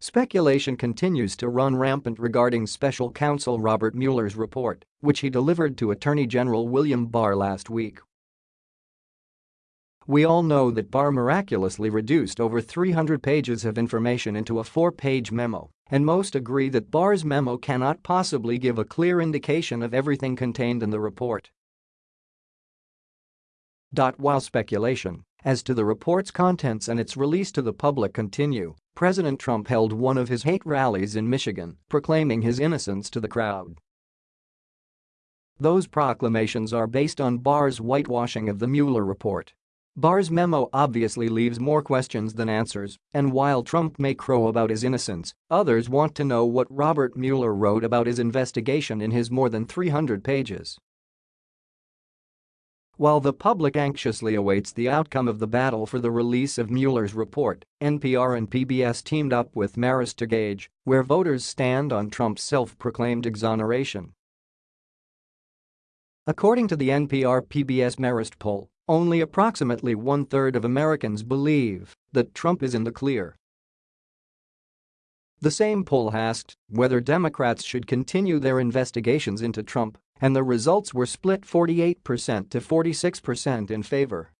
Speculation continues to run rampant regarding special counsel Robert Mueller's report, which he delivered to Attorney General William Barr last week. We all know that Barr miraculously reduced over 300 pages of information into a four-page memo, and most agree that Barr's memo cannot possibly give a clear indication of everything contained in the report. While speculation as to the report's contents and its release to the public continue, President Trump held one of his hate rallies in Michigan, proclaiming his innocence to the crowd. Those proclamations are based on Barr's whitewashing of the Mueller report. Barr's memo obviously leaves more questions than answers, and while Trump may crow about his innocence, others want to know what Robert Mueller wrote about his investigation in his more than 300 pages. While the public anxiously awaits the outcome of the battle for the release of Mueller's report, NPR and PBS teamed up with Marist to gauge where voters stand on Trump's self-proclaimed exoneration. According to the NPR-PBS Marist poll, only approximately one-third of Americans believe that Trump is in the clear. The same poll asked whether Democrats should continue their investigations into Trump and the results were split 48% to 46% in favor.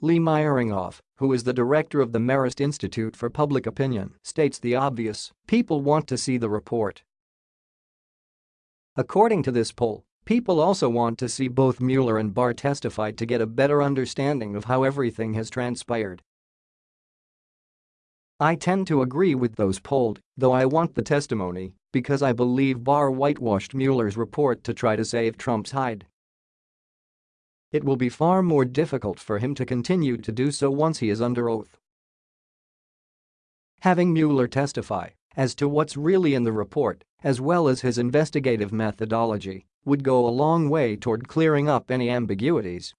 Lee Miringoff, who is the director of the Marist Institute for Public Opinion, states the obvious, people want to see the report. According to this poll, people also want to see both Mueller and Barr testify to get a better understanding of how everything has transpired. I tend to agree with those polled, though I want the testimony because I believe Barr whitewashed Mueller's report to try to save Trump's hide. It will be far more difficult for him to continue to do so once he is under oath. Having Mueller testify as to what's really in the report, as well as his investigative methodology, would go a long way toward clearing up any ambiguities.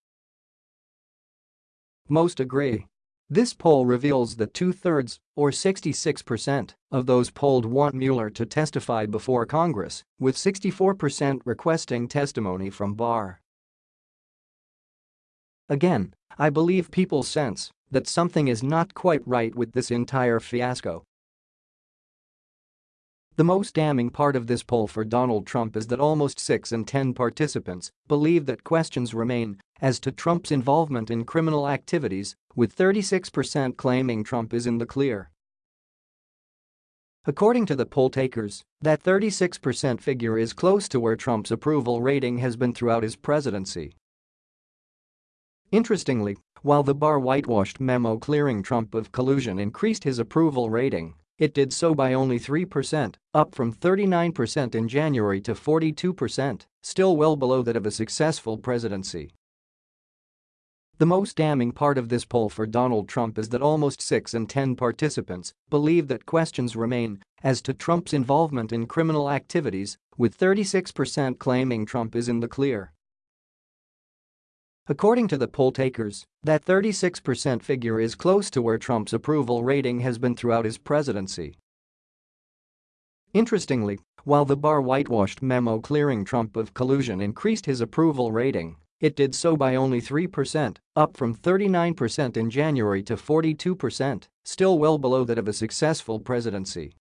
Most agree this poll reveals that two-thirds, or 66%, of those polled want Mueller to testify before Congress, with 64% requesting testimony from Barr. Again, I believe people sense that something is not quite right with this entire fiasco the most damning part of this poll for Donald Trump is that almost 6 in 10 participants believe that questions remain as to Trump's involvement in criminal activities, with 36% claiming Trump is in the clear. According to the poll takers, that 36% figure is close to where Trump's approval rating has been throughout his presidency. Interestingly, while the Barr whitewashed memo clearing Trump of collusion increased his approval rating, it did so by only 3%, up from 39% in January to 42%, still well below that of a successful presidency. The most damning part of this poll for Donald Trump is that almost 6 in 10 participants believe that questions remain as to Trump's involvement in criminal activities, with 36% claiming Trump is in the clear. According to the poll takers, that 36% figure is close to where Trump's approval rating has been throughout his presidency. Interestingly, while the Barr whitewashed memo clearing Trump of collusion increased his approval rating, it did so by only 3%, up from 39% in January to 42%, still well below that of a successful presidency.